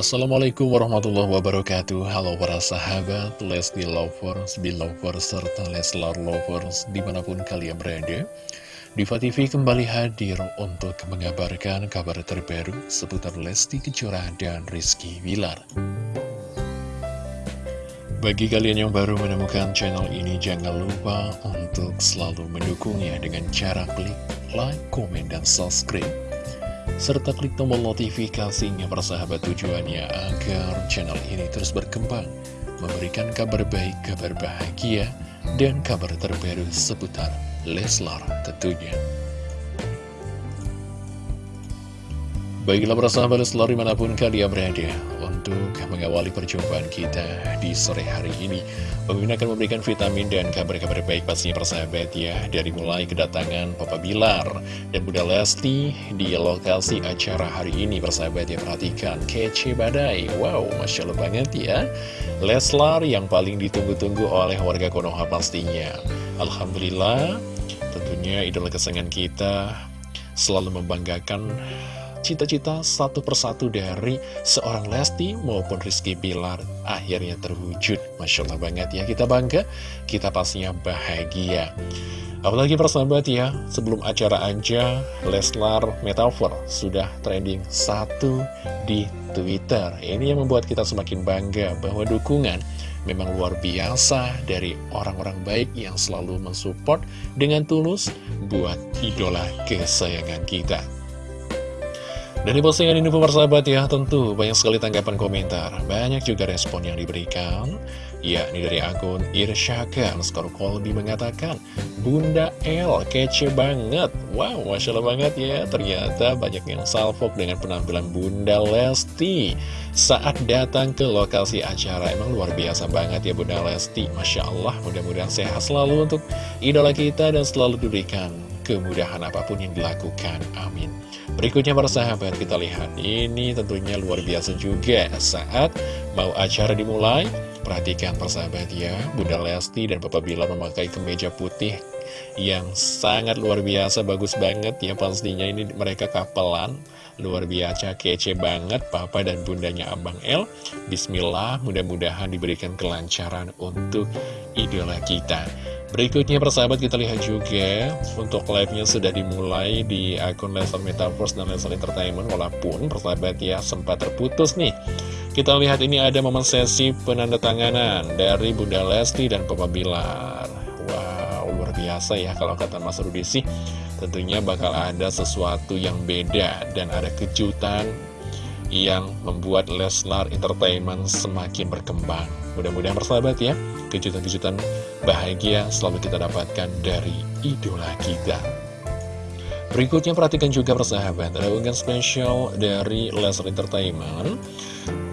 Assalamualaikum warahmatullahi wabarakatuh. Halo para sahabat Lesti Lovers, Belovers, serta Leslar Lovers di mana pun kalian berada. Diva TV kembali hadir untuk mengabarkan kabar terbaru seputar Lesti Kejora dan Rizky Wilar Bagi kalian yang baru menemukan channel ini jangan lupa untuk selalu mendukungnya dengan cara klik like, komen, dan subscribe serta klik tombol notifikasinya persahabat tujuannya agar channel ini terus berkembang, memberikan kabar baik, kabar bahagia, dan kabar terbaru seputar Leslar tentunya. Baiklah persahabat Leslar di mana pun kalian berada, untuk mengawali perjumpaan kita di sore hari ini. Pemimpin akan memberikan vitamin dan kabar-kabar baik pastinya persahabat ya Dari mulai kedatangan Papa Bilar dan Bunda Lesti di lokasi acara hari ini. Persahabat ya Perhatikan kece badai, wow Masya Allah banget ya. Leslar yang paling ditunggu-tunggu oleh warga Konoha pastinya. Alhamdulillah tentunya idola kesenangan kita selalu membanggakan cita-cita satu persatu dari seorang Lesti maupun Rizky Bilar akhirnya terwujud. Masya Allah banget ya, kita bangga, kita pastinya bahagia. Apalagi persahabat ya, sebelum acara aja, Leslar Metaver sudah trending satu di Twitter. Ini yang membuat kita semakin bangga bahwa dukungan memang luar biasa dari orang-orang baik yang selalu mensupport dengan tulus buat idola kesayangan kita. Dan di postingan ini persahabat ya, tentu banyak sekali tanggapan komentar. Banyak juga respon yang diberikan. Ya, ini dari akun Irsyaka, Skor Kolbi mengatakan, Bunda L, kece banget. Wow, Masya Allah banget ya. Ternyata banyak yang salvok dengan penampilan Bunda Lesti saat datang ke lokasi acara. Emang luar biasa banget ya Bunda Lesti. Masya Allah, mudah-mudahan sehat selalu untuk idola kita dan selalu diberikan kemudahan apa pun yang dilakukan. Amin. Berikutnya para sahabat kita lihat. Ini tentunya luar biasa juga. Saat mau acara dimulai Perhatikan persahabat ya. Bunda Lesti dan Papa Bila memakai kemeja putih Yang sangat luar biasa Bagus banget ya. Pastinya ini mereka kapelan. Luar biasa kece banget. Papa dan bundanya Abang L Bismillah mudah-mudahan diberikan kelancaran untuk idola kita Berikutnya persahabat kita lihat juga untuk live-nya sudah dimulai di akun Lesson Metaverse dan Lesson Entertainment walaupun persahabat ya sempat terputus nih. Kita lihat ini ada momen sesi penandatanganan dari Bunda Lesti dan Papa Bilar. Wow, luar biasa ya kalau kata Mas Rudi sih. Tentunya bakal ada sesuatu yang beda dan ada kejutan yang membuat Leslar Entertainment semakin berkembang. Mudah-mudahan persahabat ya, kejutan-kejutan bahagia selalu kita dapatkan dari idola kita. Berikutnya perhatikan juga persahabat, ada unggahan spesial dari Leslar Entertainment.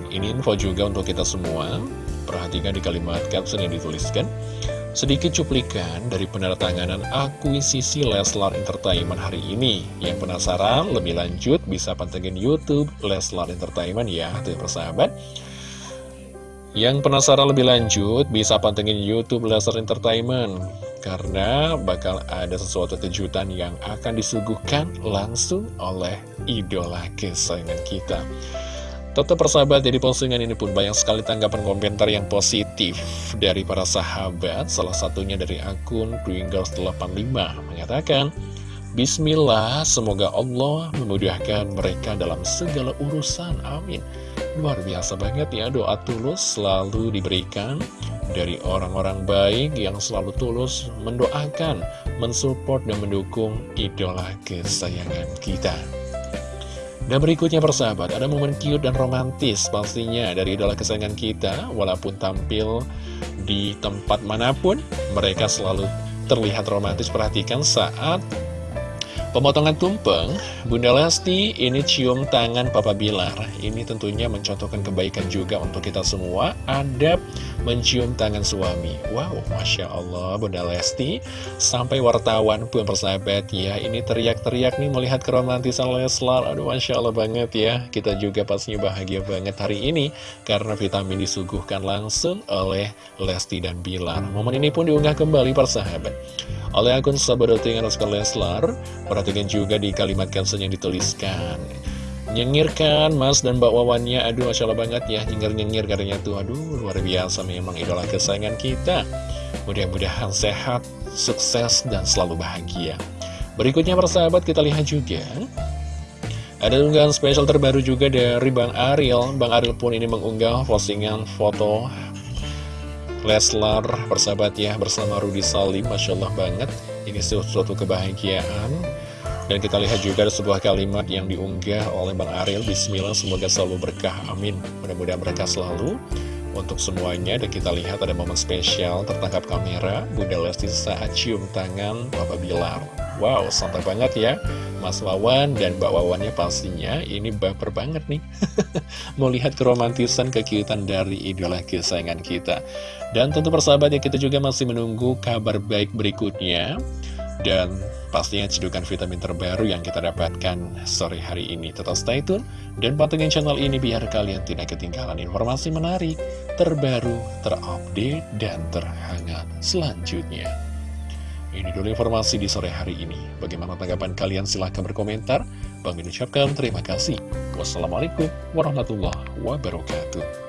Ini info juga untuk kita semua. Perhatikan di kalimat caption yang dituliskan. Sedikit cuplikan dari penertanganan akuisisi Leslar Entertainment hari ini. Yang penasaran lebih lanjut bisa pantengin Youtube Leslar Entertainment ya, tuh persahabat. Yang penasaran lebih lanjut bisa pantengin Youtube Leslar Entertainment. Karena bakal ada sesuatu kejutan yang akan disuguhkan langsung oleh idola kesayangan kita. Tetap persahabat, jadi postingan ini pun banyak sekali tanggapan komentar yang positif dari para sahabat. Salah satunya dari akun Twingirls85 mengatakan, Bismillah, semoga Allah memudahkan mereka dalam segala urusan. Amin. Luar biasa banget ya, doa tulus selalu diberikan dari orang-orang baik yang selalu tulus mendoakan, mensupport, dan mendukung idola kesayangan kita. Dan berikutnya persahabat, ada momen cute dan romantis pastinya dari idola kesayangan kita Walaupun tampil di tempat mana pun, mereka selalu terlihat romantis Perhatikan saat Pemotongan tumpeng, Bunda Lesti ini cium tangan Papa Bilar. Ini tentunya mencontohkan kebaikan juga untuk kita semua. Adab mencium tangan suami. Wow, Masya Allah Bunda Lesti. Sampai wartawan pun persahabat ya. Ini teriak-teriak nih melihat keromantisan Leslar. Aduh, Masya Allah banget ya. Kita juga pastinya bahagia banget hari ini. Karena vitamin disuguhkan langsung oleh Lesti dan Bilar. Momen ini pun diunggah kembali persahabat oleh akun sahabat Leslar. Perhatikan juga di kalimat caption yang dituliskan. Nyengir kan Mas dan Mbak Wawannya. Aduh Masya Allah banget ya Nyengir-nyengir katanya tuh. Aduh luar biasa memang idola kesayangan kita. Mudah-mudahan sehat, sukses, dan selalu bahagia. Berikutnya persahabat kita lihat juga. Ada unggahan spesial terbaru juga dari Bang Ariel. Bang Ariel pun ini mengunggah postingan foto Leslar persahabat ya bersama Rudy Salim. Masya Allah banget. Ini suatu kebahagiaan Dan kita lihat juga ada sebuah kalimat yang diunggah oleh Bang Ariel Bismillah semoga selalu berkah. Amin. Mudah-mudahan berkah selalu untuk semuanya. Dan kita lihat ada momen spesial tertangkap kamera Bunda Lesti saat cium tangan Papa Bilar. Wow, santai banget ya. Mas Wawan dan Mbak Wawannya pastinya ini baper banget nih. Mau lihat keromantisan kekiutan dari idola kesayangan kita. Dan tentu persahabat ya kita juga masih menunggu kabar baik berikutnya Dan pastinya cedukan vitamin terbaru yang kita dapatkan sore hari ini Tetap stay tune dan pantengin channel ini biar kalian tidak ketinggalan informasi menarik Terbaru, terupdate, dan terhangat selanjutnya ini dulu informasi di sore hari ini. Bagaimana tanggapan kalian? Silahkan berkomentar. Bang ucapkan terima kasih. Wassalamualaikum warahmatullahi wabarakatuh.